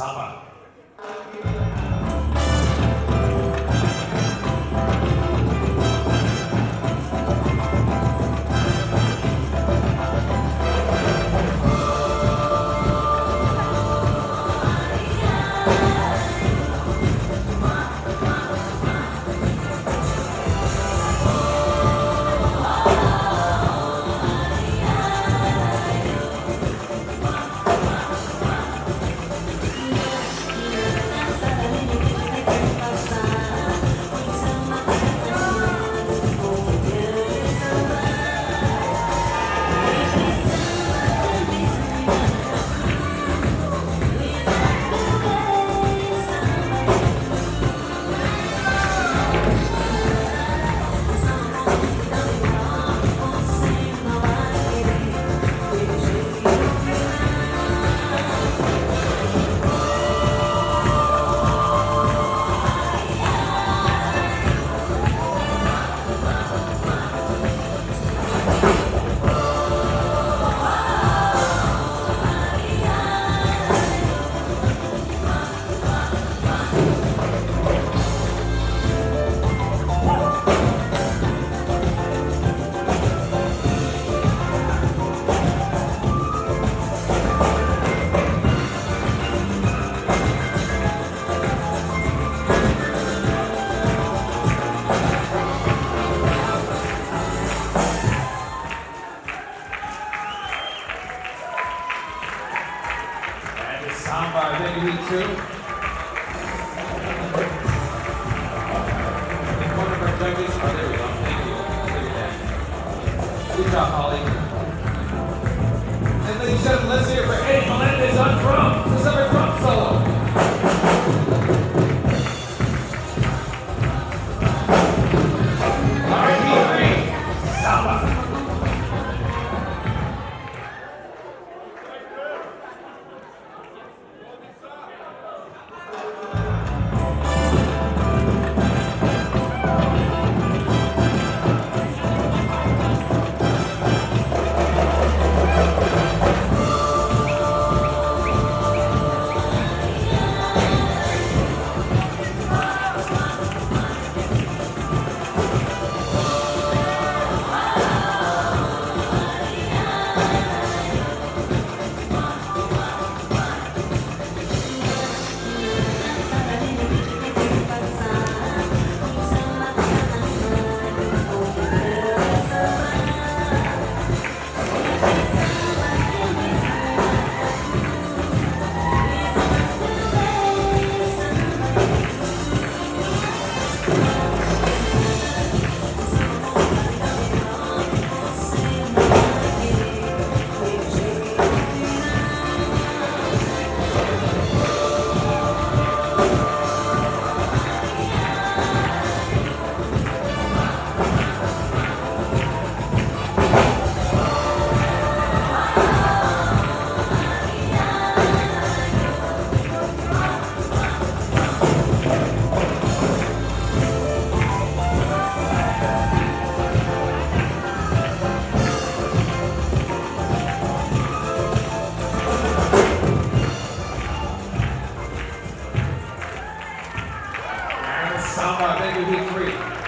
Saba. Job, Holly. Samba, thank you, Heat 3.